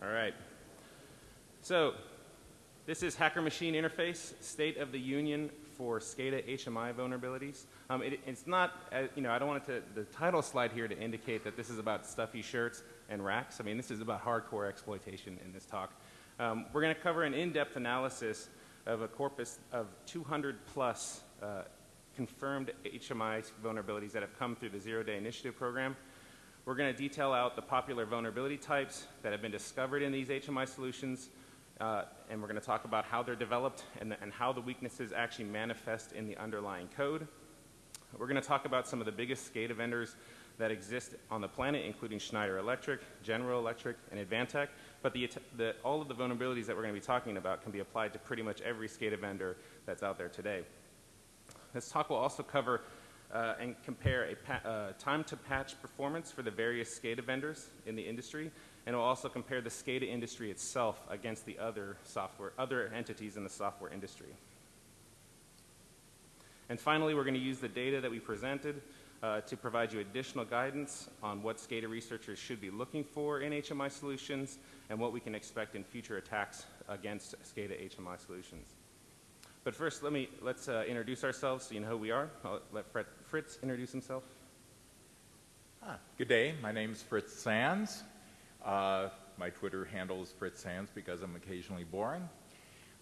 All right. So this is Hacker Machine Interface, State of the Union for SCADA HMI vulnerabilities. Um, it, it's not, uh, you know, I don't want to, the title slide here to indicate that this is about stuffy shirts and racks. I mean, this is about hardcore exploitation in this talk. Um, we're going to cover an in-depth analysis of a corpus of 200 plus uh, confirmed HMI vulnerabilities that have come through the Zero Day Initiative program. We're going to detail out the popular vulnerability types that have been discovered in these HMI solutions, uh, and we're going to talk about how they're developed and, the, and how the weaknesses actually manifest in the underlying code. We're going to talk about some of the biggest SCADA vendors that exist on the planet, including Schneider Electric, General Electric, and Advantech. But the, the, all of the vulnerabilities that we're going to be talking about can be applied to pretty much every SCADA vendor that's out there today. This talk will also cover uh, and compare a uh, time to patch performance for the various SCADA vendors in the industry, and will also compare the SCADA industry itself against the other software, other entities in the software industry. And finally, we're going to use the data that we presented uh, to provide you additional guidance on what SCADA researchers should be looking for in HMI solutions and what we can expect in future attacks against SCADA HMI solutions. But first, let me, let's uh, introduce ourselves so you know who we are. I'll let Fritz introduce himself. Ah, good day. My name is Fritz Sands. Uh, my Twitter handle is Fritz Sands because I'm occasionally boring.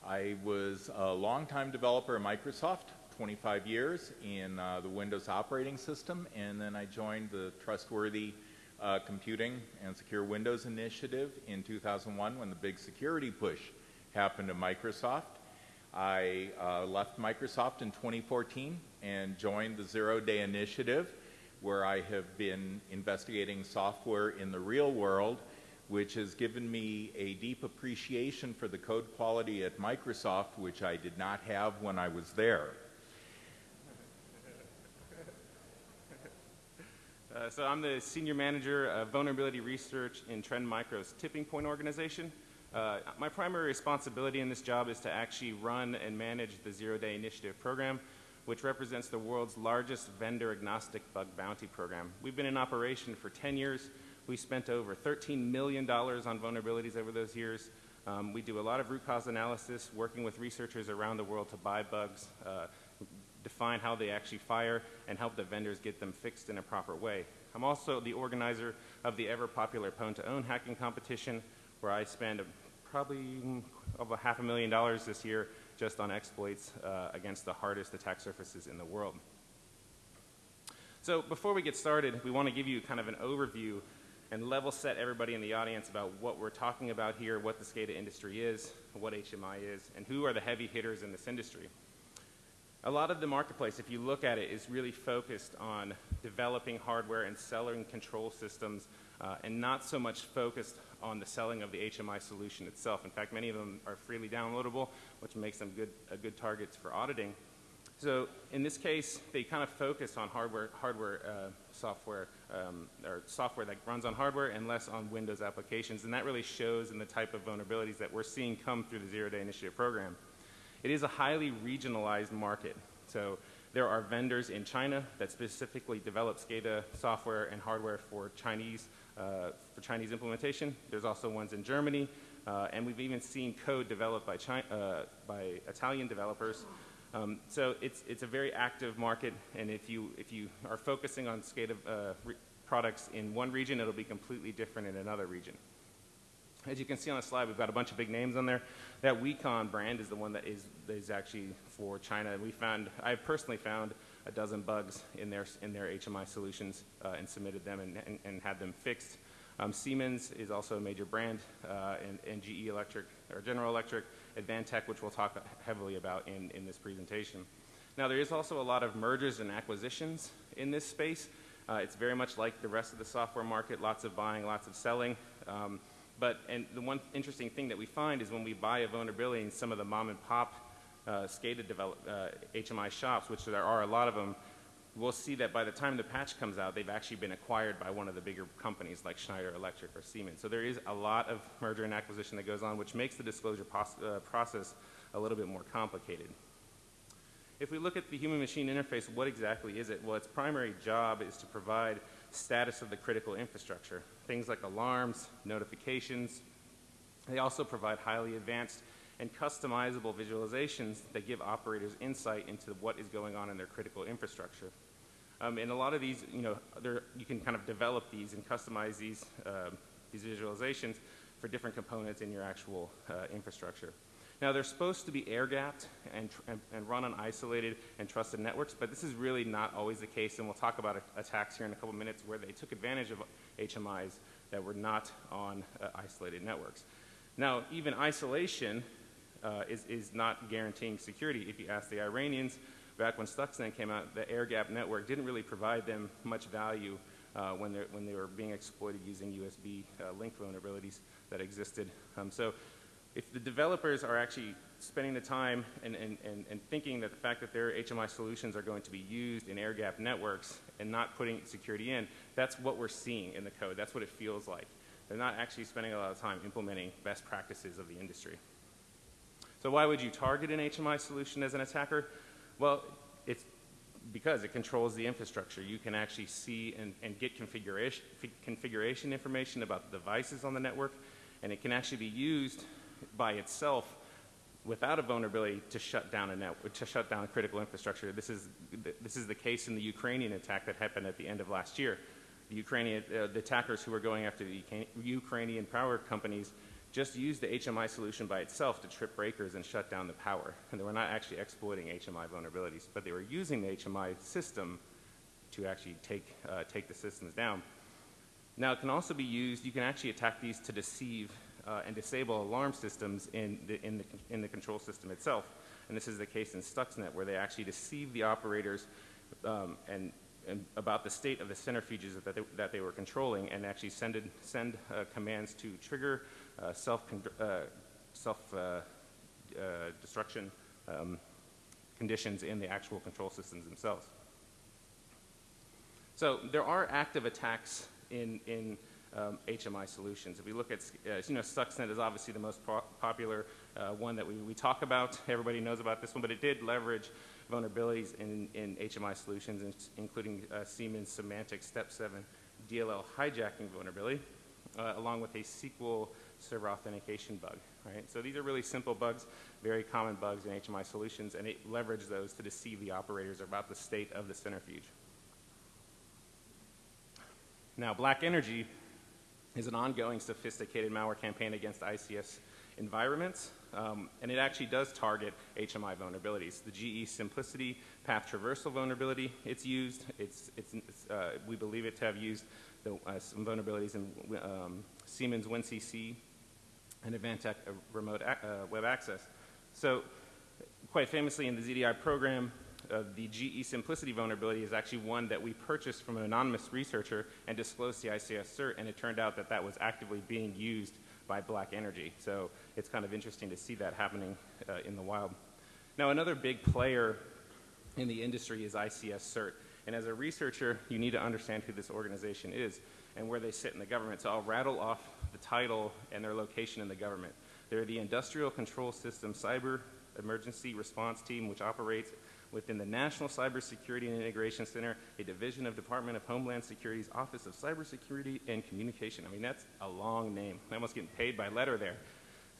I was a longtime developer at Microsoft, 25 years in uh, the Windows operating system, and then I joined the Trustworthy uh, Computing and Secure Windows Initiative in 2001 when the big security push happened at Microsoft. I uh, left Microsoft in 2014 and joined the Zero Day Initiative, where I have been investigating software in the real world, which has given me a deep appreciation for the code quality at Microsoft, which I did not have when I was there. Uh, so I'm the senior manager of vulnerability research in Trend Micro's TippingPoint organization. Uh, my primary responsibility in this job is to actually run and manage the Zero Day Initiative program, which represents the world's largest vendor agnostic bug bounty program. We've been in operation for 10 years. We spent over $13 million on vulnerabilities over those years. Um, we do a lot of root cause analysis, working with researchers around the world to buy bugs, uh, define how they actually fire, and help the vendors get them fixed in a proper way. I'm also the organizer of the ever popular Pwn2Own hacking competition, where I spend probably over half a million dollars this year just on exploits uh, against the hardest attack surfaces in the world. So before we get started, we want to give you kind of an overview and level set everybody in the audience about what we're talking about here, what the SCADA industry is, what HMI is, and who are the heavy hitters in this industry. A lot of the marketplace, if you look at it, is really focused on developing hardware and selling control systems uh, and not so much focused on the selling of the HMI solution itself. In fact, many of them are freely downloadable, which makes them good, uh, good targets for auditing. So in this case, they kind of focus on hardware, hardware uh, software, um, or software that runs on hardware and less on Windows applications. And that really shows in the type of vulnerabilities that we're seeing come through the Zero Day Initiative program. It is a highly regionalized market. So there are vendors in China that specifically develop SCADA software and hardware for Chinese uh, for Chinese implementation. There's also ones in Germany, uh, and we've even seen code developed by, China, uh, by Italian developers. Um, so it's, it's a very active market, and if you, if you are focusing on SCADA uh, products in one region, it'll be completely different in another region. As you can see on the slide, we've got a bunch of big names on there. That Wecon brand is the one that is, actually for China. We found, I've personally found a dozen bugs in their, in their HMI solutions uh, and submitted them and, and, and had them fixed. Um, Siemens is also a major brand, uh, and, and, GE Electric, or General Electric, Advantech, which we'll talk heavily about in, in this presentation. Now, there is also a lot of mergers and acquisitions in this space. Uh, it's very much like the rest of the software market, lots of buying, lots of selling. Um, but, and the one interesting thing that we find is when we buy a vulnerability in some of the mom and pop uh, SCADA develop, uh, HMI shops, which there are a lot of them, we'll see that by the time the patch comes out, they've actually been acquired by one of the bigger companies like Schneider Electric or Siemens. So there is a lot of merger and acquisition that goes on, which makes the disclosure uh, process a little bit more complicated. If we look at the human-machine interface, what exactly is it? Well, its primary job is to provide status of the critical infrastructure. Things like alarms, notifications, They also provide highly advanced and customizable visualizations that give operators insight into what is going on in their critical infrastructure. Um, and a lot of these, you know, you can kind of develop these and customize these, uh, these visualizations for different components in your actual uh, infrastructure. Now, they're supposed to be air gapped and, and, and, run on isolated and trusted networks, but this is really not always the case, and we'll talk about attacks here in a couple minutes where they took advantage of HMIs that were not on uh, isolated networks. Now, even isolation uh, is, is not guaranteeing security. If you ask the Iranians, back when Stuxnet came out, the air gap network didn't really provide them much value uh, when, when they were being exploited using USB uh, link vulnerabilities that existed. Um, so if the developers are actually spending the time and, and, and, and, thinking that the fact that their HMI solutions are going to be used in air gap networks and not putting security in, that's what we're seeing in the code. That's what it feels like. They're not actually spending a lot of time implementing best practices of the industry. So why would you target an HMI solution as an attacker? Well, it's because it controls the infrastructure. You can actually see and, and get configuration, configuration information about the devices on the network, and it can actually be used by itself without a vulnerability to shut down a network, to shut down critical infrastructure. This is, this is the case in the Ukrainian attack that happened at the end of last year. The Ukrainian, uh, the attackers who were going after the Ukrainian power companies just used the HMI solution by itself to trip breakers and shut down the power. And they were not actually exploiting HMI vulnerabilities, but they were using the HMI system to actually take, uh, take the systems down. Now, it can also be used, you can actually attack these to deceive uh, and disable alarm systems in the, in, the, in the control system itself. And this is the case in Stuxnet, where they actually deceive the operators um, and, and, about the state of the centrifuges that they, that they were controlling and actually send, send uh, commands to trigger uh, self, uh, self uh, uh, destruction um, conditions in the actual control systems themselves. So there are active attacks in, in um, HMI solutions. If we look at, uh, you know, Stuxnet is obviously the most po popular uh, one that we, we talk about. Everybody knows about this one, but it did leverage vulnerabilities in, in HMI solutions, including uh, Siemens SIMATIC Step 7 DLL hijacking vulnerability, uh, along with a SQL server authentication bug, right? So these are really simple bugs, very common bugs in HMI solutions, and it leveraged those to deceive the operators about the state of the centrifuge. Now, Black Energy is an ongoing sophisticated malware campaign against ICS environments, um, and it actually does target HMI vulnerabilities. The GE CIMPLICITY path traversal vulnerability, it's used. It's, it's, uh, we believe it to have used the, uh, some vulnerabilities in um, Siemens WinCC and Advantech uh, remote uh, web access. So quite famously in the ZDI program, uh, the GE CIMPLICITY vulnerability is actually one that we purchased from an anonymous researcher and disclosed to ICS CERT, and it turned out that that was actively being used by Black Energy. So it's kind of interesting to see that happening uh, in the wild. Now, another big player in the industry is ICS CERT. And as a researcher, you need to understand who this organization is and where they sit in the government. So I'll rattle off the title and their location in the government. They're the Industrial Control System Cyber Emergency Response Team, which operates within the National Cybersecurity and Integration Center, a division of Department of Homeland Security's Office of Cybersecurity and Communication. I mean, that's a long name. I'm almost getting paid by letter there.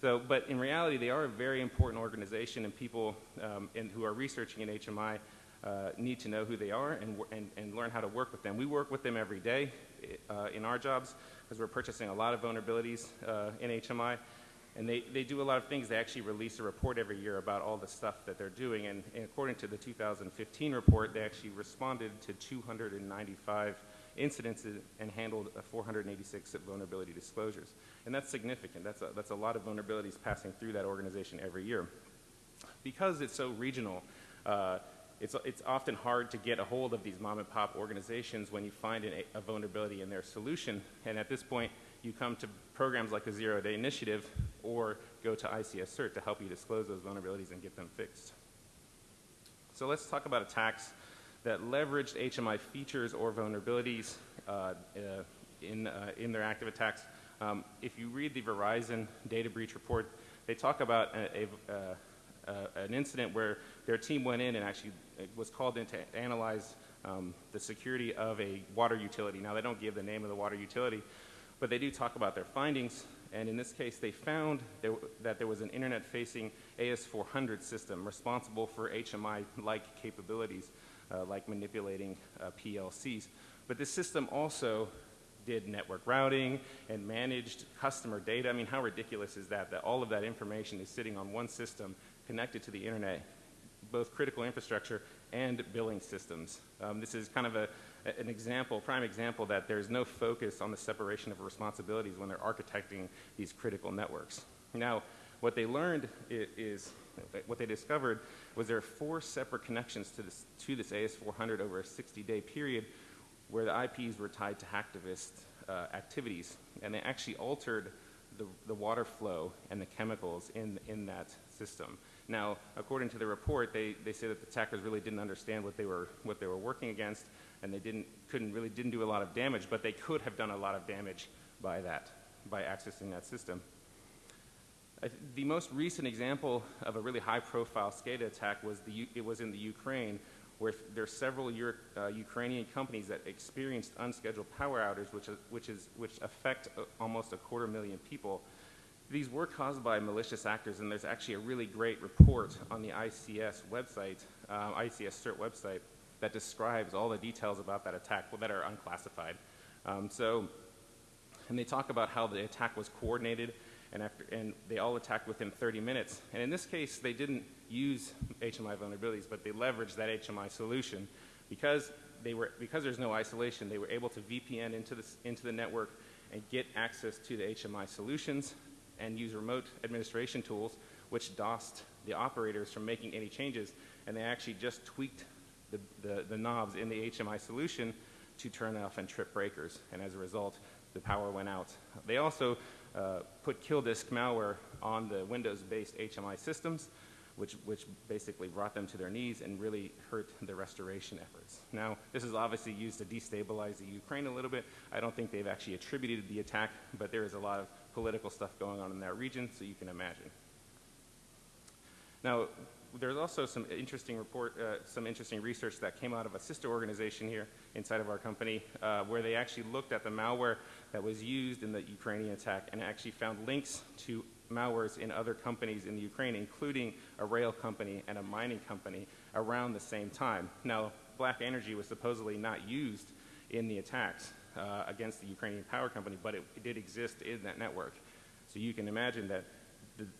So, but in reality, they are a very important organization, and people um, who are researching in HMI uh, need to know who they are and, and, and, learn how to work with them. We work with them every day uh, in our jobs because we're purchasing a lot of vulnerabilities uh, in HMI. And they, they do a lot of things. They actually release a report every year about all the stuff that they're doing. And, and according to the 2015 report, they actually responded to 295 incidents and handled 486 vulnerability disclosures. And that's significant. That's a, that's a lot of vulnerabilities passing through that organization every year. Because it's so regional, uh, it's, it's often hard to get a hold of these mom and pop organizations when you find an, a vulnerability in their solution. And at this point, you come to programs like the Zero Day Initiative or go to ICS CERT to help you disclose those vulnerabilities and get them fixed. So let's talk about attacks that leveraged HMI features or vulnerabilities uh, uh, in, uh, in their active attacks. Um, if you read the Verizon data breach report, they talk about a, a, uh, uh, an incident where their team went in and actually was called in to analyze um, the security of a water utility. Now, they don't give the name of the water utility, but they do talk about their findings, And in this case, they found there, that there was an internet-facing AS400 system responsible for HMI-like capabilities, uh, like manipulating uh, PLCs. But this system also did network routing and managed customer data. I mean, how ridiculous is that, that all of that information is sitting on one system connected to the internet, both critical infrastructure and billing systems. Um, this is kind of a, an example, prime example that there's no focus on the separation of responsibilities when they're architecting these critical networks. Now, what they learned is, what they discovered was there are four separate connections to this, to this AS400 over a 60-day period where the IPs were tied to hacktivist uh, activities, and they actually altered the, the water flow and the chemicals in, in that system. Now, according to the report, they, they say that the attackers really didn't understand what they were, what they were working against, and they didn't, couldn't really didn't do a lot of damage, but they could have done a lot of damage by that, by accessing that system. the most recent example of a really high-profile SCADA attack was the, it was in the Ukraine, where there are several Euro, uh, Ukrainian companies that experienced unscheduled power outages, which, is, which, is, which affect uh, almost a quarter million people. These were caused by malicious actors, and there's actually a really great report on the ICS website, uh, ICS CERT website, that describes all the details about that attack that are unclassified. Um, so, and they talk about how the attack was coordinated, and, after, and they all attacked within 30 minutes. And in this case, they didn't use HMI vulnerabilities, but they leveraged that HMI solution. Because, they were, because there's no isolation, they were able to VPN into, this, into the network and get access to the HMI solutions and use remote administration tools, which DOSed the operators from making any changes. And they actually just tweaked the, the, the knobs in the HMI solution to turn off and trip breakers. And as a result, the power went out. They also uh, put KillDisk malware on the Windows-based HMI systems, which, which basically brought them to their knees and really hurt the restoration efforts. Now, this is obviously used to destabilize the Ukraine a little bit. I don't think they've actually attributed the attack, but there is a lot of political stuff going on in that region, so you can imagine. Now, there's also some interesting report, uh, some interesting research that came out of a sister organization here inside of our company, uh, where they actually looked at the malware that was used in the Ukrainian attack and actually found links to malwares in other companies in the Ukraine, including a rail company and a mining company around the same time. Now, Black Energy was supposedly not used in the attacks uh, against the Ukrainian power company, but it, it did exist in that network. So you can imagine that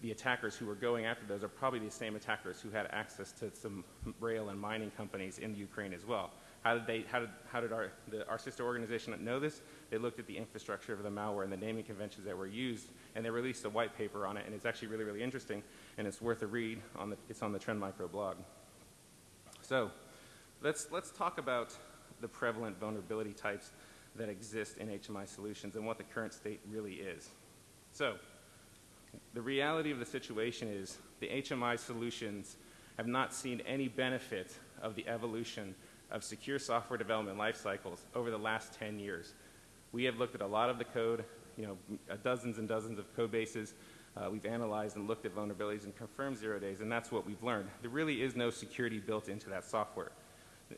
the, attackers who were going after those are probably the same attackers who had access to some rail and mining companies in Ukraine as well. How did, they, how did, how did our, the, our sister organization know this? They looked at the infrastructure of the malware and the naming conventions that were used, and they released a white paper on it, and it's actually really, really interesting, and it's worth a read. On the, it's on the Trend Micro blog. So let's, let's talk about the prevalent vulnerability types that exist in HMI solutions and what the current state really is. So the reality of the situation is the HMI solutions have not seen any benefit of the evolution of secure software development life cycles over the last 10 years. We have looked at a lot of the code, you know, dozens and dozens of code bases. Uh, we've analyzed and looked at vulnerabilities and confirmed zero days, and that's what we've learned. There really is no security built into that software.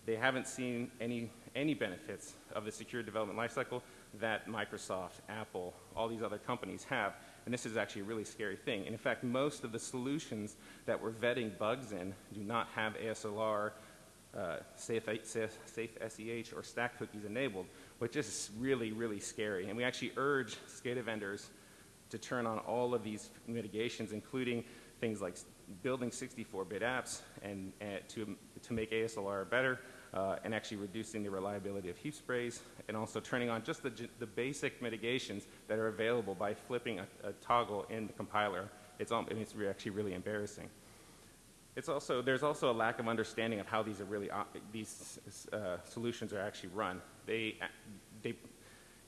They haven't seen any, any benefits of the secure development lifecycle that Microsoft, Apple, all these other companies have. And this is actually a really scary thing. And in fact, most of the solutions that we're vetting bugs in do not have ASLR, uh, safe, safe, safe SEH, or stack cookies enabled, which is really, really scary. And we actually urge SCADA vendors to turn on all of these mitigations, including things like building 64-bit apps and, and, to, to make ASLR better, uh, and actually reducing the reliability of heap sprays, and also turning on just the, the basic mitigations that are available by flipping a, a toggle in the compiler. It's, um, it's actually really embarrassing. It's also, there's also a lack of understanding of how these, are really, uh, these uh, solutions are actually run. They, they,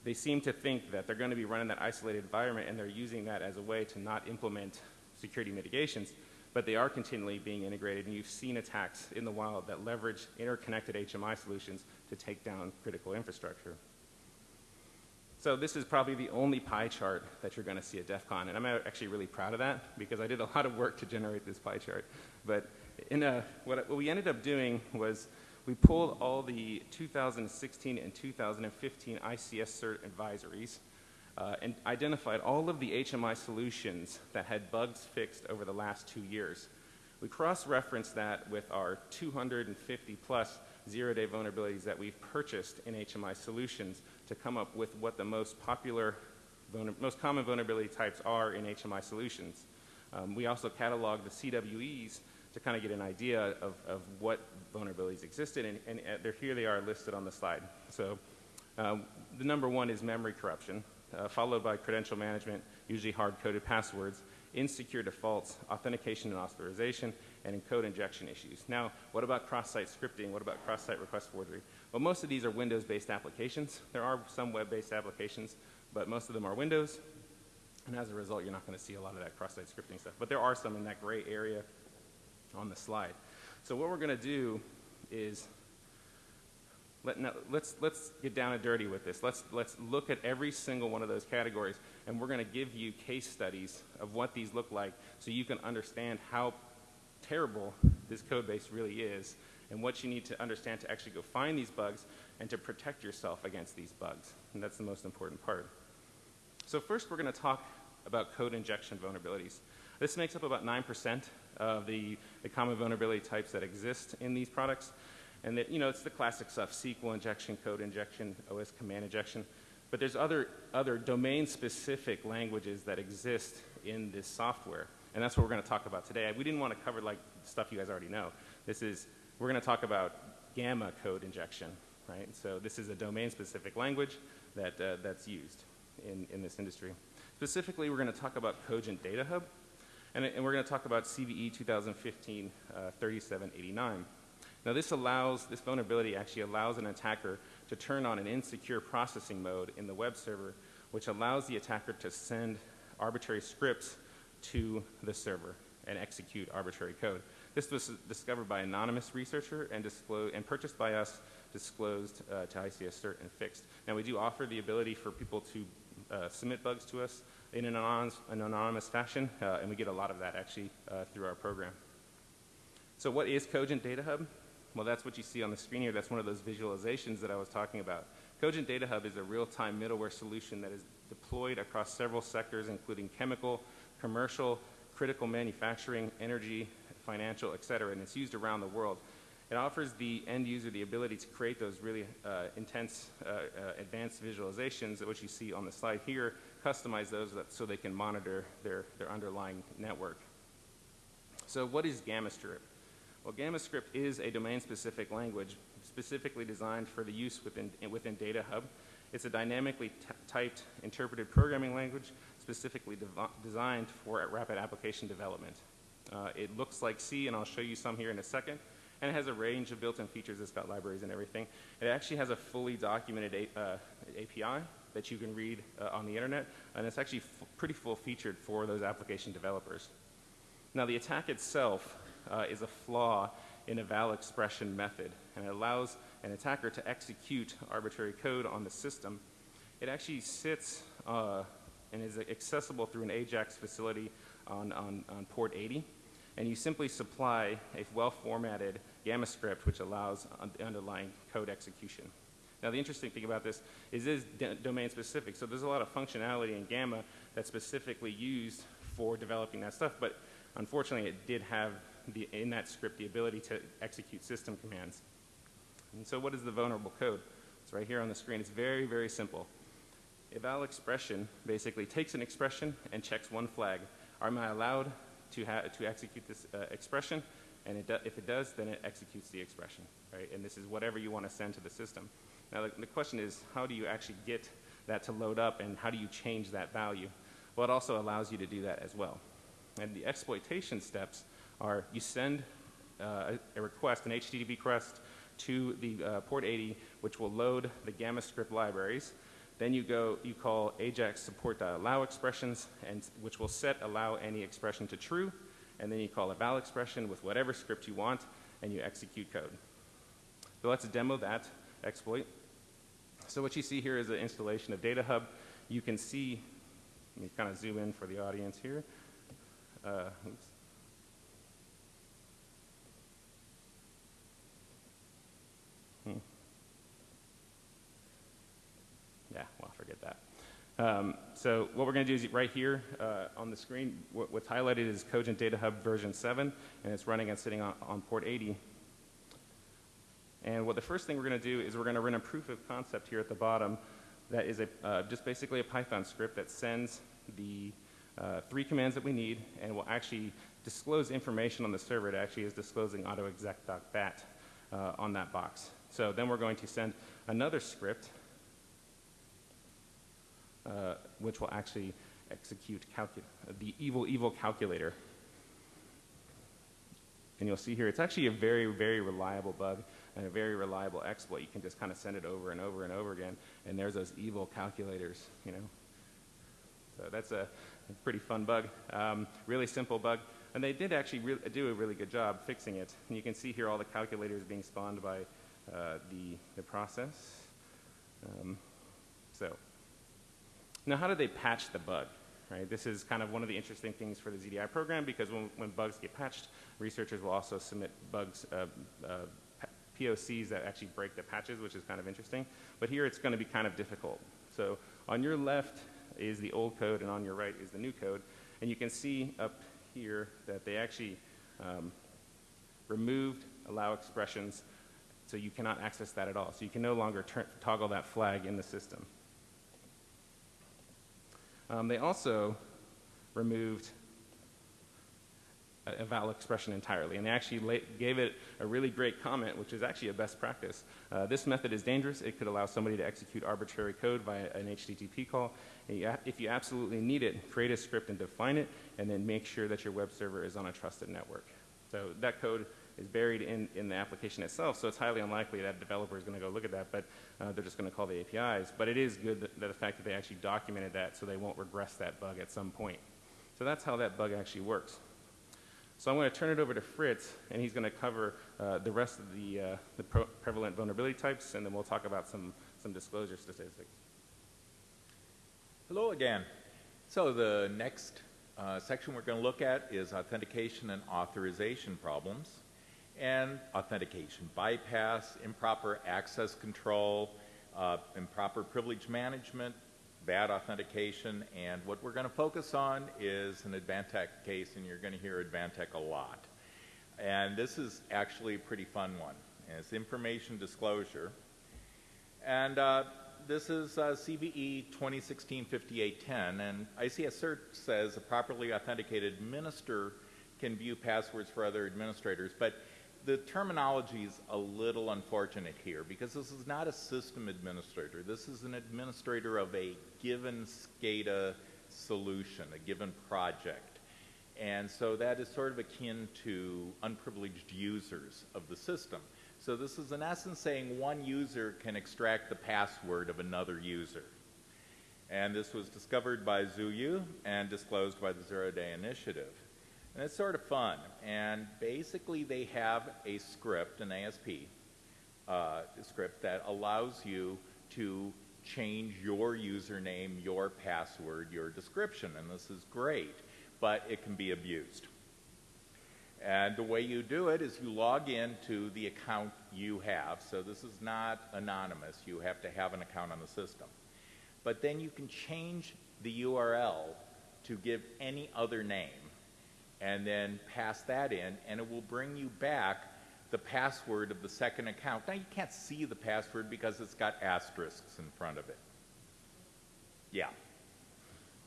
they seem to think that they're going to be running that isolated environment and they're using that as a way to not implement security mitigations but they are continually being integrated, and you've seen attacks in the wild that leverage interconnected HMI solutions to take down critical infrastructure. So this is probably the only pie chart that you're going to see at DEF CON, and I'm actually really proud of that because I did a lot of work to generate this pie chart. But in a, what, what we ended up doing was we pulled all the 2016 and 2015 ICS CERT advisories, uh, and identified all of the HMI solutions that had bugs fixed over the last two years. We cross-referenced that with our 250 plus zero-day vulnerabilities that we've purchased in HMI solutions to come up with what the most popular, most common vulnerability types are in HMI solutions. Um, we also cataloged the CWEs to kind of get an idea of, of what vulnerabilities existed, and, and uh, here they are listed on the slide. So um, the number one is memory corruption, uh, followed by credential management, usually hard-coded passwords, insecure defaults, authentication and authorization, and code injection issues. Now, what about cross-site scripting? What about cross-site request forgery? Well, most of these are Windows-based applications. There are some web-based applications, but most of them are Windows. And as a result, you're not going to see a lot of that cross-site scripting stuff. But there are some in that gray area on the slide. So what we're going to do is let, us let's, let's get down and dirty with this. Let's, let's look at every single one of those categories, and we're going to give you case studies of what these look like so you can understand how terrible this code base really is and what you need to understand to actually go find these bugs and to protect yourself against these bugs. And that's the most important part. So first we're going to talk about code injection vulnerabilities. This makes up about 9% of the, the common vulnerability types that exist in these products. And that, you know, it's the classic stuff, SQL injection, code injection, OS command injection. But there's other, other domain-specific languages that exist in this software. And that's what we're going to talk about today. We didn't want to cover like stuff you guys already know. This is, we're going to talk about gamma code injection, right? So this is a domain-specific language that, uh, that's used in, in this industry. Specifically, we're going to talk about Cogent Data Hub, and, and we're going to talk about CVE 2015 uh, 3789. Now this allows, this vulnerability actually allows an attacker to turn on an insecure processing mode in the web server, which allows the attacker to send arbitrary scripts to the server and execute arbitrary code. This was discovered by an anonymous researcher and, and purchased by us, disclosed uh, to ICS CERT and fixed. Now we do offer the ability for people to uh, submit bugs to us in an anonymous, an anonymous fashion, uh, and we get a lot of that actually uh, through our program. So what is Cogent Data Hub? Well, that's what you see on the screen here. That's one of those visualizations that I was talking about. Cogent Data Hub is a real-time middleware solution that is deployed across several sectors, including chemical, commercial, critical manufacturing, energy, financial, et cetera, and it's used around the world. It offers the end user the ability to create those really uh, intense, uh, uh, advanced visualizations, which you see on the slide here, customize those so they can monitor their, their underlying network. So what is GammaScript? Well, GammaScript is a domain-specific language specifically designed for the use within, within Data Hub. It's a dynamically typed interpreted programming language specifically designed for rapid application development. Uh, it looks like C, and I'll show you some here in a second and it has a range of built-in features. It's got libraries and everything. It actually has a fully documented a, uh, API that you can read uh, on the internet, and it's actually pretty full-featured for those application developers. Now, the attack itself uh, is a flaw in eval expression method, and it allows an attacker to execute arbitrary code on the system. It actually sits uh, and is accessible through an AJAX facility on, on, on port 80, and you simply supply a well-formatted Gamma script, which allows the underlying code execution. Now, the interesting thing about this is it is domain specific. So there's a lot of functionality in Gamma that's specifically used for developing that stuff, but unfortunately it did have the, in that script the ability to execute system commands. And so what is the vulnerable code? It's right here on the screen. It's very, very simple. Eval expression basically takes an expression and checks one flag. Am I allowed to, to execute this uh, expression? and it if it does, then it executes the expression, right? And this is whatever you want to send to the system. Now, the, the question is, how do you actually get that to load up, and how do you change that value? Well, it also allows you to do that as well. And the exploitation steps are you send uh, a, request, an HTTP request, to the uh, port 80, which will load the GammaScript libraries. Then you go, you call AJAX support.allow expressions, and which will set allow any expression to true, and then you call eval expression with whatever script you want, and you execute code. So let's demo that exploit. So what you see here is an installation of Data Hub. You can see, let me kind of zoom in for the audience here. Uh, oops. Hmm. Yeah, well, forget that. Um, so what we're going to do is right here uh, on the screen, what, what's highlighted is Cogent Data Hub version 7, and it's running and sitting on, on port 80. And what the first thing we're going to do is we're going to run a proof of concept here at the bottom that is a, uh, just basically a Python script that sends the uh, three commands that we need and will actually disclose information on the server. It actually is disclosing autoexec.bat uh, on that box. So then we're going to send another script uh, which will actually execute the evil, evil calculator. And you'll see here, it's actually a very, very reliable bug and a very reliable exploit. You can just kind of send it over and over and over again, and there's those evil calculators, you know. So that's a, pretty fun bug. Um, really simple bug. And they did actually do a really good job fixing it. And you can see here all the calculators being spawned by uh, the, the process. Um, so now, how do they patch the bug? Right? This is kind of one of the interesting things for the ZDI program because when, when bugs get patched, researchers will also submit bugs, uh, uh, POCs that actually break the patches, which is kind of interesting. But here it's going to be kind of difficult. So on your left is the old code, and on your right is the new code. And you can see up here that they actually um, removed allow expressions, so you cannot access that at all. So you can no longer toggle that flag in the system. Um, they also removed a, val expression entirely, and they actually gave it a really great comment, which is actually a best practice. Uh, this method is dangerous. It could allow somebody to execute arbitrary code via an HTTP call. You, if you absolutely need it, create a script and define it, and then make sure that your web server is on a trusted network. So that code is buried in, in the application itself, so it's highly unlikely that a developer is going to go look at that, but uh, they're just going to call the APIs. But it is good that, that the fact that they actually documented that so they won't regress that bug at some point. So that's how that bug actually works. So I'm going to turn it over to Fritz, and he's going to cover uh, the rest of the, uh, the prevalent vulnerability types, and then we'll talk about some, some disclosure statistics. Hello again. So the next uh, section we're going to look at is authentication and authorization problems and authentication bypass, improper access control, uh, improper privilege management, bad authentication, and what we're going to focus on is an Advantech case, and you're going to hear Advantech a lot. And this is actually a pretty fun one. And it's information disclosure. And uh, this is uh, CVE 2016-5810, and ICS CERT says a properly authenticated minister can view passwords for other administrators, but the terminology is a little unfortunate here because this is not a system administrator. This is an administrator of a given SCADA solution, a given project. And so that is sort of akin to unprivileged users of the system. So this is in essence saying one user can extract the password of another user. And this was discovered by Zhuyu and disclosed by the Zero Day Initiative. And it's sort of fun. And basically, they have a script, an ASP uh, script that allows you to change your username, your password, your description. And this is great, but it can be abused. And the way you do it is you log in to the account you have. So this is not anonymous. You have to have an account on the system. But then you can change the URL to give any other name and then pass that in, and it will bring you back the password of the second account. Now, you can't see the password because it's got asterisks in front of it. Yeah.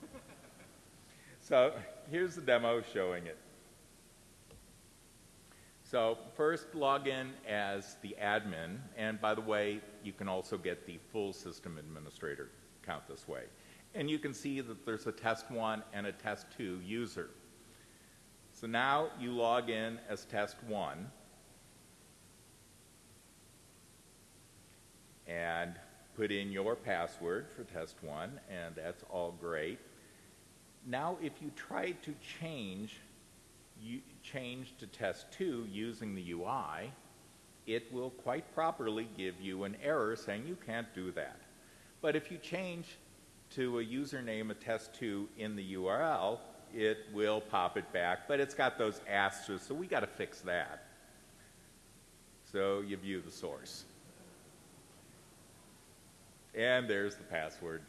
so here's the demo showing it. So first log in as the admin, and by the way, you can also get the full system administrator account this way. And you can see that there's a test one and a test two user. So now you log in as test one. And put in your password for test one, and that's all great. Now, if you try to change, you change to test two using the UI, it will quite properly give you an error saying you can't do that. But if you change to a username of test two in the URL, it will pop it back, but it's got those asterisks, so we got to fix that. So you view the source. And there's the password.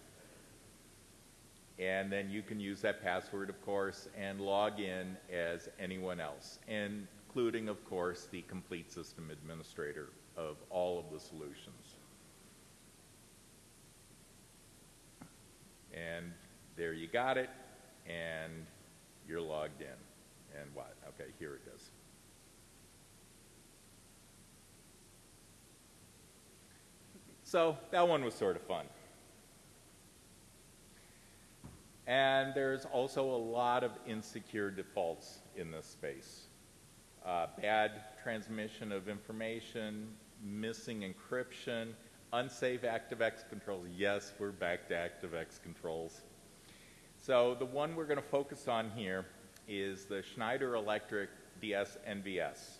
And then you can use that password, of course, and log in as anyone else, including, of course, the complete system administrator of all of the solutions. And there you got it, and you're logged in. And what? Okay, here it is. So that one was sort of fun. And there's also a lot of insecure defaults in this space. Uh, bad transmission of information, missing encryption, unsafe ActiveX controls. Yes, we're back to ActiveX controls. So the one we're going to focus on here is the Schneider Electric DS NVS.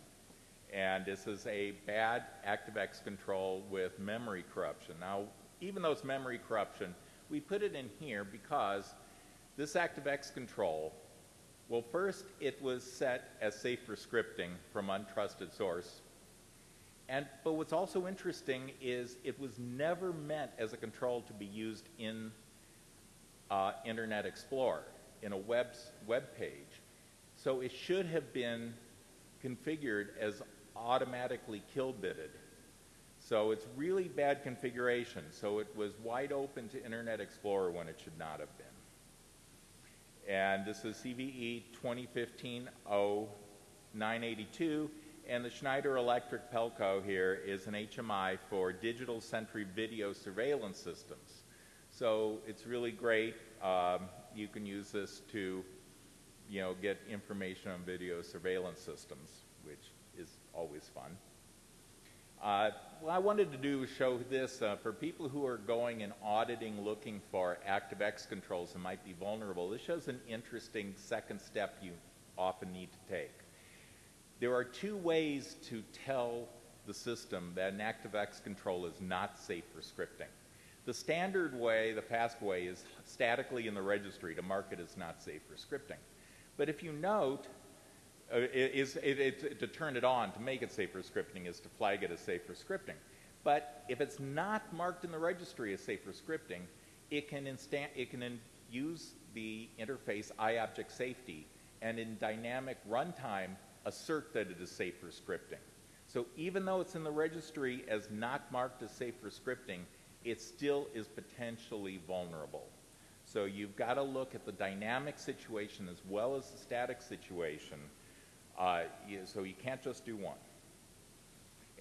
And this is a bad ActiveX control with memory corruption. Now, even though it's memory corruption, we put it in here because this ActiveX control, well, first it was set as safe for scripting from untrusted source. And, but what's also interesting is it was never meant as a control to be used in uh, Internet Explorer, in a web, web page. So it should have been configured as automatically kill bitted. So it's really bad configuration. So it was wide open to Internet Explorer when it should not have been. And this is CVE 2015-0982. And the Schneider Electric Pelco here is an HMI for digital sentry video surveillance systems. So it's really great. Um, you can use this to, you know, get information on video surveillance systems, which is always fun. Uh, what I wanted to do show this uh, for people who are going and auditing looking for ActiveX controls and might be vulnerable. This shows an interesting second step you often need to take. There are two ways to tell the system that an ActiveX control is not safe for scripting. The standard way, the fast way, is statically in the registry to mark it as not safe for scripting. But if you note, uh, is, it, it, to turn it on, to make it safe for scripting, is to flag it as safe for scripting. But if it's not marked in the registry as safe for scripting, it can, instant, it can use the interface IObjectSafety and in dynamic runtime assert that it is safe for scripting. So even though it's in the registry as not marked as safe for scripting, it still is potentially vulnerable. So you've got to look at the dynamic situation as well as the static situation. Uh, so you can't just do one.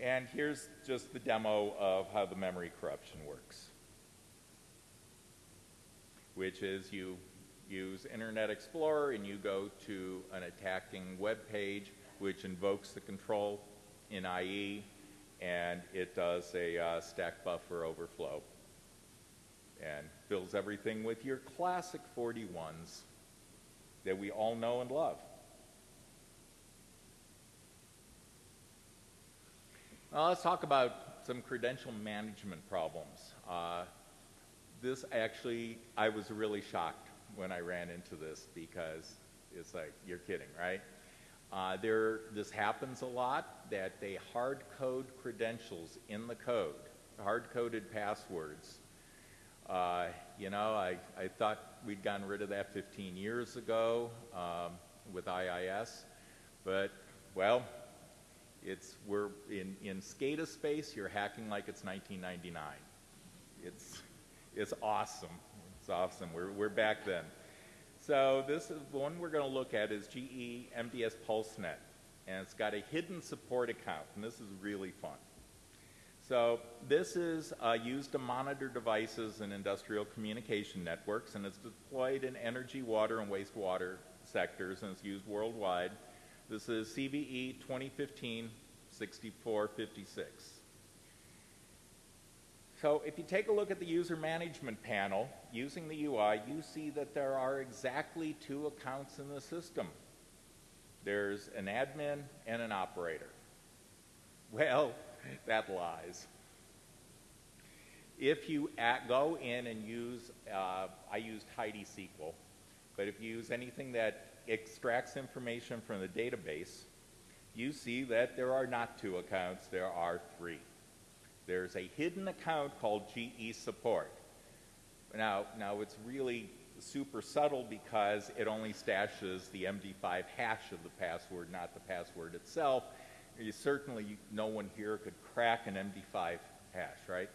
And here's just the demo of how the memory corruption works, which is you use Internet Explorer and you go to an attacking web page which invokes the control in IE and it does a uh, stack buffer overflow and fills everything with your classic 41s that we all know and love. Now let's talk about some credential management problems. Uh, this actually, I was really shocked when I ran into this because it's like, you're kidding, right? Uh, there, this happens a lot, that they hard code credentials in the code, hard coded passwords. Uh, you know, I, I thought we'd gotten rid of that 15 years ago um, with IIS, but well, it's we're in in SCADA space. You're hacking like it's 1999. It's it's awesome. It's awesome. We're we're back then. So this is the one we're going to look at is GE MDS PulseNet, and it's got a hidden support account, and this is really fun. So this is uh, used to monitor devices in industrial communication networks, and it's deployed in energy, water, and wastewater sectors, and it's used worldwide. This is CVE 2015 6456. So if you take a look at the user management panel using the UI, you see that there are exactly two accounts in the system. There's an admin and an operator. Well, that lies. If you at, go in and use, uh, I used HeidiSQL, but if you use anything that extracts information from the database, you see that there are not two accounts, there are three. There's a hidden account called GE Support. Now, now it's really super subtle because it only stashes the MD5 hash of the password, not the password itself. You certainly, no one here could crack an MD5 hash, right?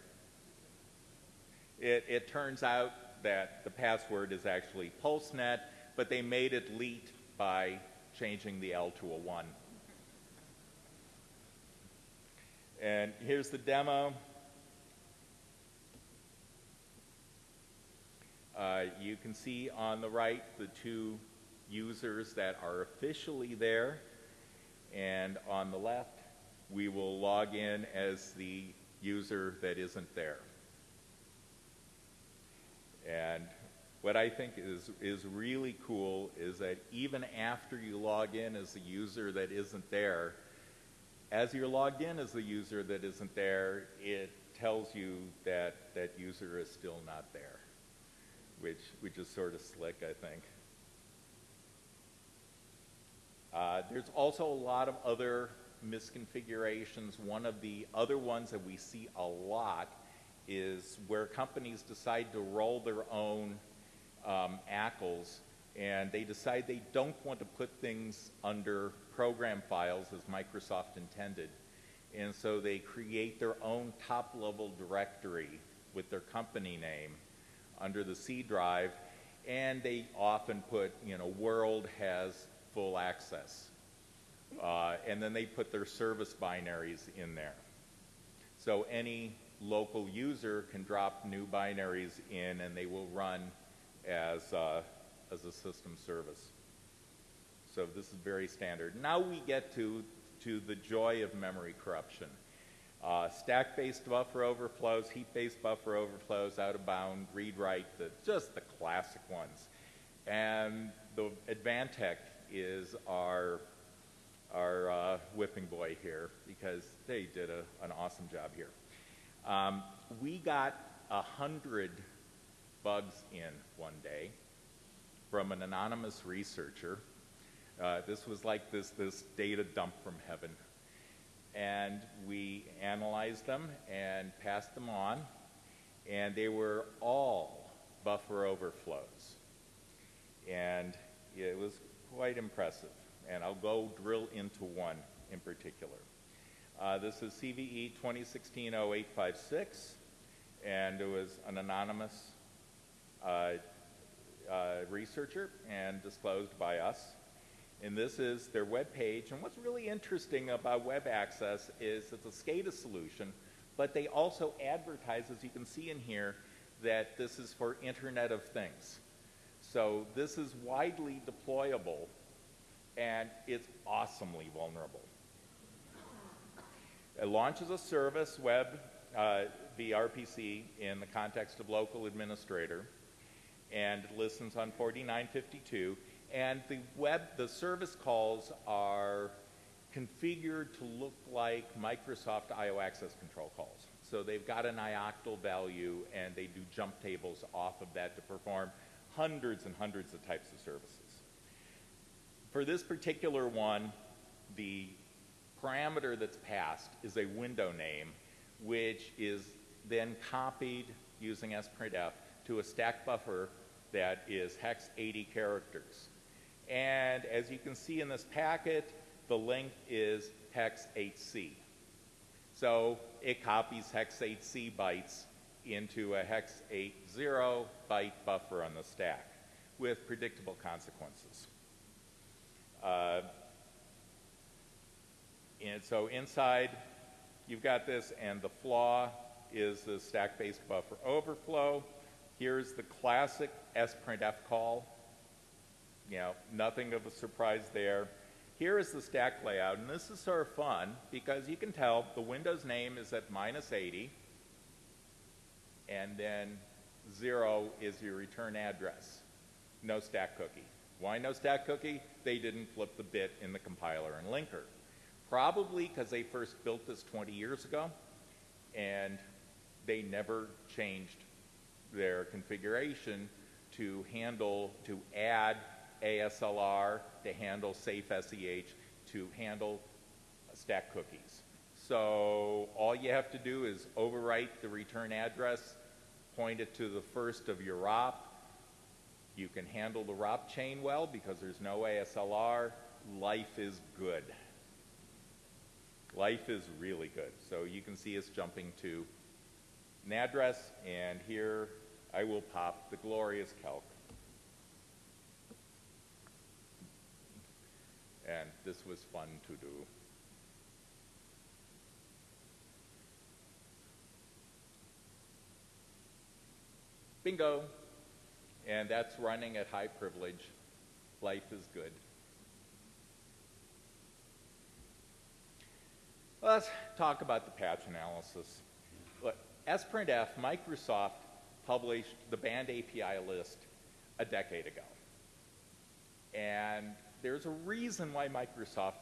It, it turns out that the password is actually PulseNet, but they made it leet by changing the L to a 1. And here's the demo. Uh, you can see on the right the two users that are officially there. And on the left, we will log in as the user that isn't there. And what I think is, is really cool is that even after you log in as the user that isn't there, as you're logged in as the user that isn't there, it tells you that that user is still not there, which, which is sort of slick, I think. Uh, there's also a lot of other misconfigurations. One of the other ones that we see a lot is where companies decide to roll their own um, ACLs and they decide they don't want to put things under program files as Microsoft intended. And so they create their own top level directory with their company name under the C drive and they often put, you know, world has full access. Uh, and then they put their service binaries in there. So any local user can drop new binaries in and they will run as, uh, as a system service. So this is very standard. Now we get to, to the joy of memory corruption. Uh, stack-based buffer overflows, heap-based buffer overflows, out-of-bound, read-write, the, just the classic ones. And the Advantech is our, our uh, whipping boy here because they did a, an awesome job here. Um, we got a hundred bugs in one day from an anonymous researcher. Uh, this was like this, this data dump from heaven. And we analyzed them and passed them on, and they were all buffer overflows. And it was quite impressive. And I'll go drill into one in particular. Uh, this is CVE 2016-0856, and it was an anonymous uh, uh, researcher and disclosed by us. And this is their web page. And what's really interesting about WebAccess is it's a SCADA solution, but they also advertise, as you can see in here, that this is for Internet of Things. So this is widely deployable, and it's awesomely vulnerable. It launches a service web uh, VRPC in the context of local administrator and listens on 4952. And the web, the service calls are configured to look like Microsoft IO access control calls. So they've got an ioctl value and they do jump tables off of that to perform hundreds and hundreds of types of services. For this particular one, the parameter that's passed is a window name, which is then copied using sprintf to a stack buffer that is hex 80 characters. And as you can see in this packet, the length is hex 8c. So it copies hex 8c bytes into a hex 80 byte buffer on the stack with predictable consequences. Uh, and so inside, you've got this, and the flaw is the stack-based buffer overflow. Here's the classic sprintf call. You know, nothing of a surprise there. Here is the stack layout, and this is sort of fun because you can tell the Windows name is at minus 80, and then zero is your return address. No stack cookie. Why no stack cookie? They didn't flip the bit in the compiler and linker. Probably because they first built this 20 years ago and they never changed their configuration to handle, to add ASLR, to handle safe SEH, to handle stack cookies. So all you have to do is overwrite the return address, point it to the first of your ROP. You can handle the ROP chain well because there's no ASLR. Life is good. Life is really good. So you can see us jumping to an address, and here I will pop the glorious calc. And this was fun to do. Bingo. And that's running at high privilege. Life is good. Let's talk about the patch analysis. Look, sprintf, Microsoft published the banned API list a decade ago. And there's a reason why Microsoft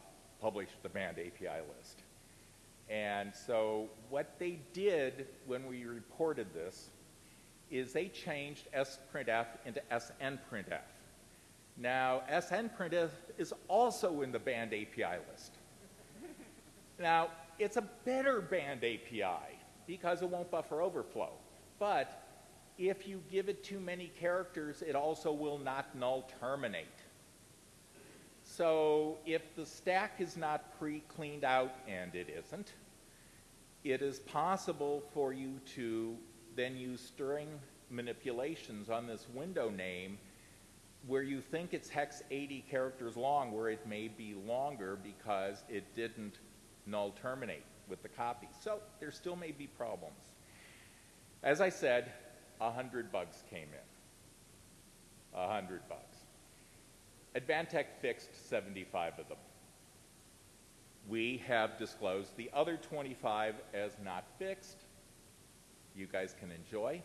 published the banned API list. And so what they did when we reported this is they changed sprintf into snprintf. Now, snprintf is also in the banned API list. now, it's a better banned API because it won't buffer overflow. But if you give it too many characters, it also will not null terminate. So if the stack is not pre-cleaned out, and it isn't, it is possible for you to then use string manipulations on this window name where you think it's hex 80 characters long, where it may be longer because it didn't null terminate with the copy. So there still may be problems. As I said, 100 bugs came in. 100 bugs. Advantech fixed 75 of them. We have disclosed the other 25 as not fixed you guys can enjoy.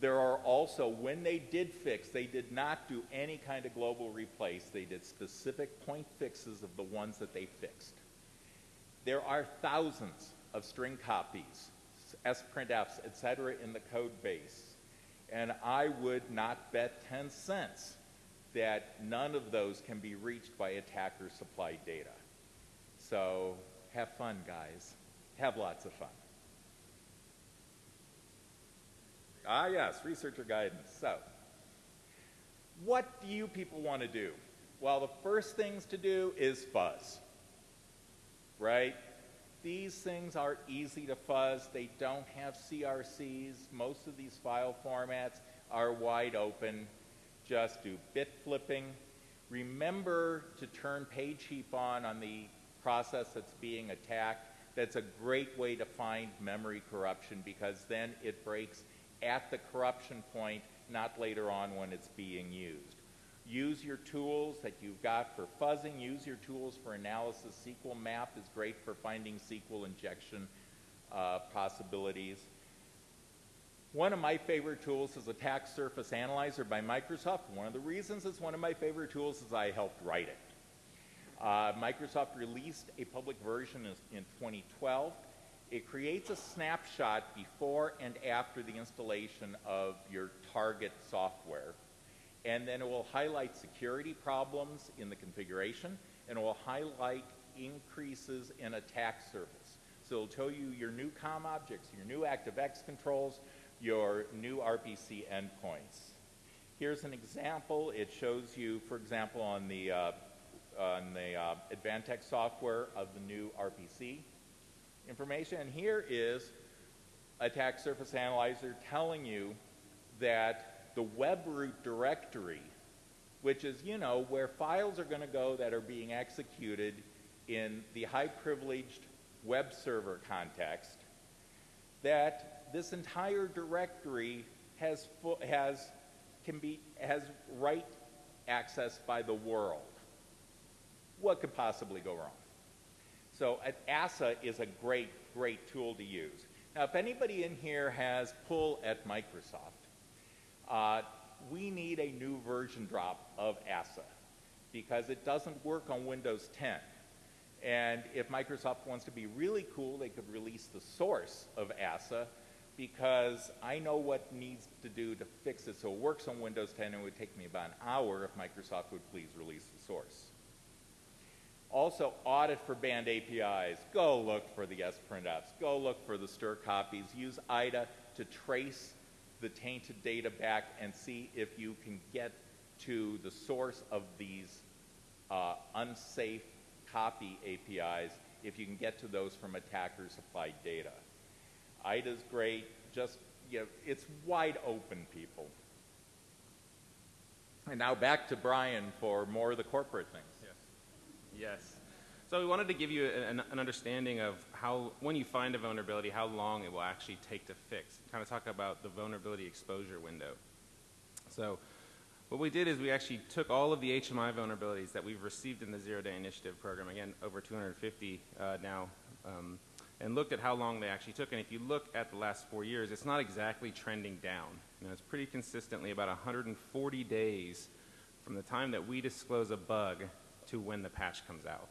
There are also, when they did fix, they did not do any kind of global replace. They did specific point fixes of the ones that they fixed. There are thousands of string copies, sprintfs, etc., in the code base. And I would not bet 10 cents that none of those can be reached by attacker supplied data. So have fun, guys. Have lots of fun. Ah, yes, researcher guidance. So, what do you people want to do? Well, the first things to do is fuzz, right? These things are easy to fuzz. They don't have CRCs. Most of these file formats are wide open. Just do bit flipping. Remember to turn page heap on on the process that's being attacked. That's a great way to find memory corruption because then it breaks at the corruption point, not later on when it's being used. Use your tools that you've got for fuzzing. Use your tools for analysis. sqlmap is great for finding SQL injection uh, possibilities. One of my favorite tools is Attack Surface Analyzer by Microsoft. One of the reasons it's one of my favorite tools is I helped write it. Uh, Microsoft released a public version in 2012. It creates a snapshot before and after the installation of your target software. And then it will highlight security problems in the configuration, and it will highlight increases in attack surface. So it'll tell you your new COM objects, your new ActiveX controls, your new RPC endpoints. Here's an example. It shows you, for example, on the, uh, on the uh, Advantech software of the new RPC information. And here is a Attack Surface Analyzer telling you that the web root directory, which is, you know, where files are going to go that are being executed in the high privileged web server context, that this entire directory has, has, can be, has write access by the world. What could possibly go wrong? So ASA is a great, great tool to use. Now, if anybody in here has pull at Microsoft, uh, we need a new version drop of ASA because it doesn't work on Windows 10. And if Microsoft wants to be really cool, they could release the source of ASA because I know what needs to do to fix it so it works on Windows 10 and it would take me about an hour if Microsoft would please release the source. Also, audit for banned APIs. Go look for the sprintfs. Go look for the strcpys. Use IDA to trace the tainted data back and see if you can get to the source of these uh, unsafe copy APIs, if you can get to those from attacker supplied data. IDA's great, just, you know, it's wide open, people. And now back to Brian for more of the corporate things. Yes. Yes. So we wanted to give you an, an, understanding of how, when you find a vulnerability, how long it will actually take to fix. Kind of talk about the vulnerability exposure window. So what we did is we actually took all of the HMI vulnerabilities that we've received in the Zero Day Initiative program, again, over 250 uh, now, um, and looked at how long they actually took. And if you look at the last four years, it's not exactly trending down. You know, it's pretty consistently about 140 days from the time that we disclose a bug to when the patch comes out.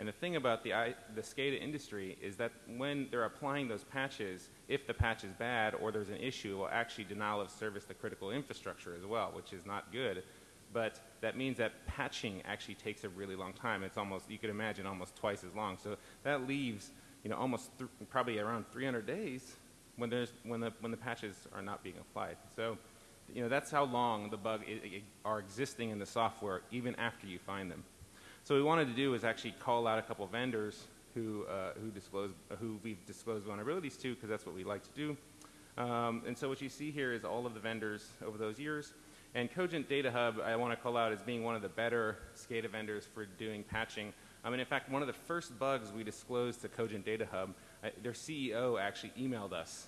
And the thing about the, the SCADA industry is that when they're applying those patches, if the patch is bad or there's an issue, it will actually denial of service the critical infrastructure as well, which is not good. But that means that patching actually takes a really long time. It's almost, you could imagine, almost twice as long. So that leaves, you know, almost probably around 300 days when, there's, when, the, when the patches are not being applied. So, you know, that's how long the bug are existing in the software even after you find them. So what we wanted to do is actually call out a couple vendors who, uh, who, disclose, who we've disclosed vulnerabilities to because that's what we like to do. Um, and so what you see here is all of the vendors over those years. And Cogent Data Hub, I want to call out as being one of the better SCADA vendors for doing patching. I mean, in fact, one of the first bugs we disclosed to Cogent Data Hub, uh, their CEO actually emailed us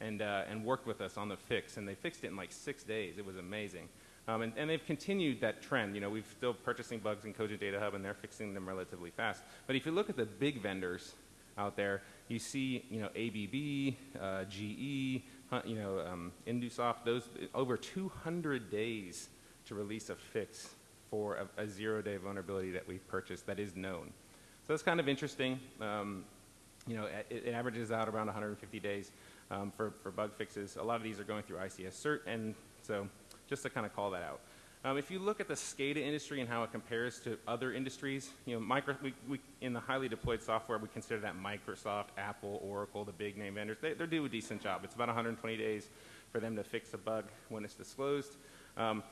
and, uh, and worked with us on the fix, and they fixed it in like six days. It was amazing. Um, and, and, they've continued that trend. You know, we've still purchasing bugs in Cogent Data Hub, and they're fixing them relatively fast. But if you look at the big vendors out there, you see, you know, ABB, uh, GE, you know, um, Indusoft, those over 200 days to release a fix for a, a zero-day vulnerability that we've purchased that is known. So that's kind of interesting. Um, you know, it, it, averages out around 150 days um, for, for bug fixes. A lot of these are going through ICS cert, and so just to kind of call that out. Um, if you look at the SCADA industry and how it compares to other industries, you know, micro, we, we, in the highly deployed software, we consider that Microsoft, Apple, Oracle, the big name vendors. They, they do a decent job. It's about 120 days for them to fix a bug when it's disclosed. Um,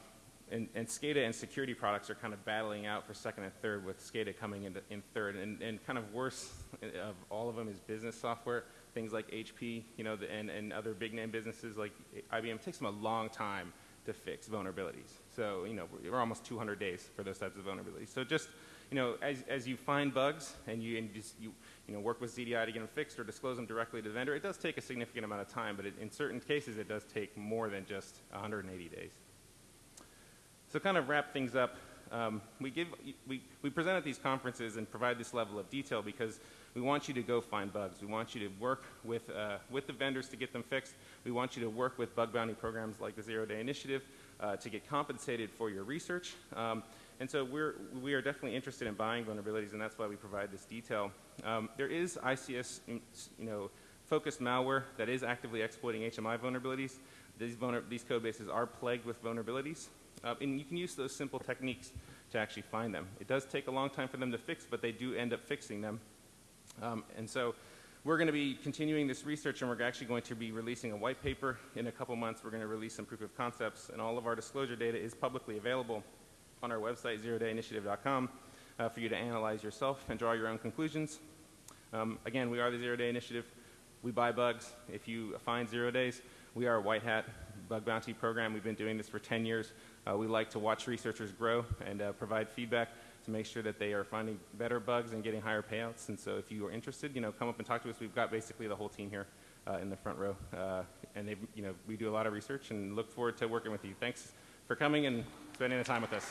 and, and, SCADA and security products are kind of battling out for second and third, with SCADA coming in, in third. And, and, kind of worse of all of them is business software, things like HP, you know, the, and, and other big name businesses like IBM. It takes them a long time to fix vulnerabilities. So, you know, we're almost 200 days for those types of vulnerabilities. So just, you know, as, as you find bugs and you, and just, you, you know, work with ZDI to get them fixed or disclose them directly to the vendor, it does take a significant amount of time, but it, in certain cases it does take more than just 180 days. So kind of wrap things up, um, we, give, we, we present at these conferences and provide this level of detail because we want you to go find bugs. We want you to work with, uh, with the vendors to get them fixed. We want you to work with bug bounty programs like the Zero Day Initiative uh, to get compensated for your research. Um, and so we're, we are definitely interested in buying vulnerabilities, and that's why we provide this detail. Um, there is ICS, you know, focused malware that is actively exploiting HMI vulnerabilities. These, vulner these code bases are plagued with vulnerabilities, uh, and you can use those simple techniques to actually find them. It does take a long time for them to fix, but they do end up fixing them. Um, and so we're going to be continuing this research and we're actually going to be releasing a white paper in a couple months. We're going to release some proof of concepts and all of our disclosure data is publicly available on our website, zerodayinitiative.com, uh, for you to analyze yourself and draw your own conclusions. Um, again, we are the Zero Day Initiative. We buy bugs. If you find zero days, we are a white hat bug bounty program. We've been doing this for 10 years. Uh, we like to watch researchers grow and uh, provide feedback to make sure that they are finding better bugs and getting higher payouts. And so if you are interested, you know, come up and talk to us. We've got basically the whole team here uh, in the front row. Uh, and they, you know, we do a lot of research and look forward to working with you. Thanks for coming and spending the time with us.